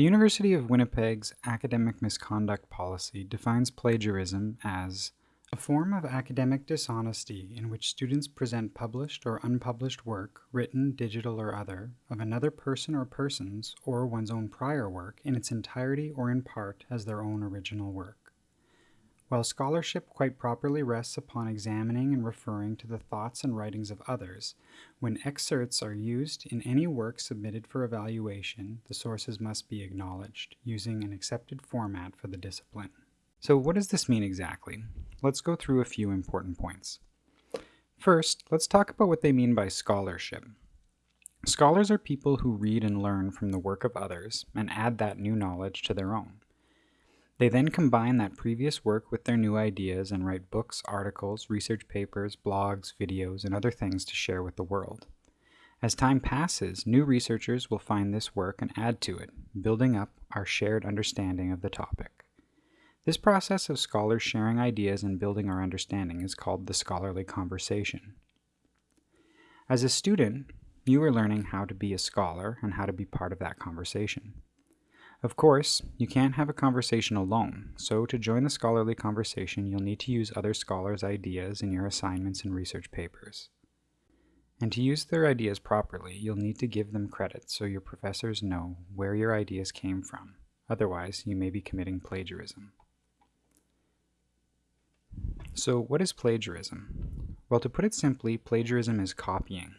The University of Winnipeg's academic misconduct policy defines plagiarism as a form of academic dishonesty in which students present published or unpublished work, written, digital, or other, of another person or persons, or one's own prior work, in its entirety or in part as their own original work. While scholarship quite properly rests upon examining and referring to the thoughts and writings of others, when excerpts are used in any work submitted for evaluation, the sources must be acknowledged, using an accepted format for the discipline. So what does this mean exactly? Let's go through a few important points. First, let's talk about what they mean by scholarship. Scholars are people who read and learn from the work of others and add that new knowledge to their own. They then combine that previous work with their new ideas and write books, articles, research papers, blogs, videos, and other things to share with the world. As time passes, new researchers will find this work and add to it, building up our shared understanding of the topic. This process of scholars sharing ideas and building our understanding is called the scholarly conversation. As a student, you are learning how to be a scholar and how to be part of that conversation. Of course, you can't have a conversation alone, so to join the scholarly conversation you'll need to use other scholars' ideas in your assignments and research papers. And to use their ideas properly, you'll need to give them credit so your professors know where your ideas came from. Otherwise, you may be committing plagiarism. So what is plagiarism? Well, to put it simply, plagiarism is copying.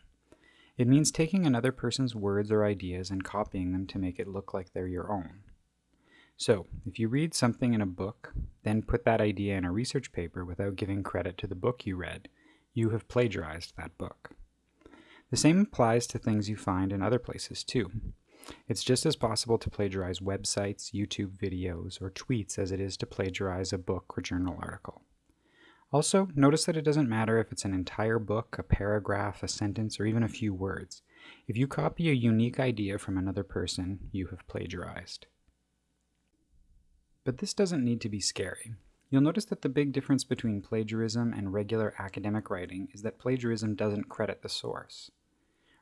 It means taking another person's words or ideas and copying them to make it look like they're your own. So, if you read something in a book, then put that idea in a research paper without giving credit to the book you read, you have plagiarized that book. The same applies to things you find in other places too. It's just as possible to plagiarize websites, YouTube videos, or tweets as it is to plagiarize a book or journal article. Also, notice that it doesn't matter if it's an entire book, a paragraph, a sentence, or even a few words. If you copy a unique idea from another person, you have plagiarized. But this doesn't need to be scary. You'll notice that the big difference between plagiarism and regular academic writing is that plagiarism doesn't credit the source.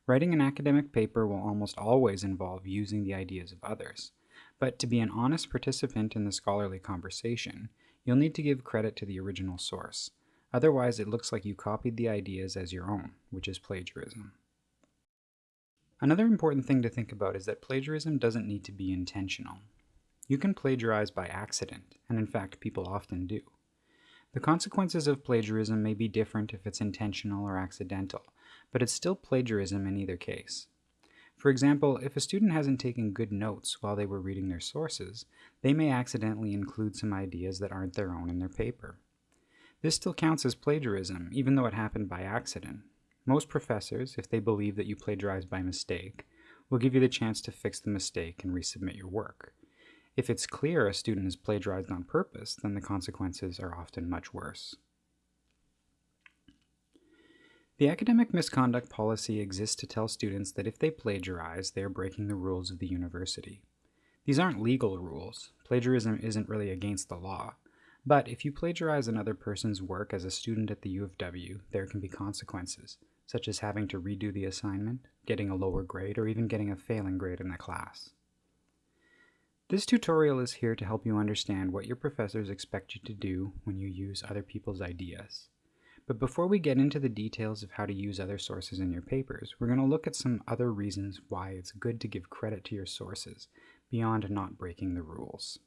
Writing an academic paper will almost always involve using the ideas of others, but to be an honest participant in the scholarly conversation, you'll need to give credit to the original source. Otherwise, it looks like you copied the ideas as your own, which is plagiarism. Another important thing to think about is that plagiarism doesn't need to be intentional. You can plagiarize by accident, and in fact people often do. The consequences of plagiarism may be different if it's intentional or accidental, but it's still plagiarism in either case. For example, if a student hasn't taken good notes while they were reading their sources, they may accidentally include some ideas that aren't their own in their paper. This still counts as plagiarism, even though it happened by accident. Most professors, if they believe that you plagiarized by mistake, will give you the chance to fix the mistake and resubmit your work. If it's clear a student has plagiarized on purpose, then the consequences are often much worse. The academic misconduct policy exists to tell students that if they plagiarize, they are breaking the rules of the university. These aren't legal rules. Plagiarism isn't really against the law. But if you plagiarize another person's work as a student at the U of W, there can be consequences, such as having to redo the assignment, getting a lower grade, or even getting a failing grade in the class. This tutorial is here to help you understand what your professors expect you to do when you use other people's ideas. But before we get into the details of how to use other sources in your papers, we're going to look at some other reasons why it's good to give credit to your sources, beyond not breaking the rules.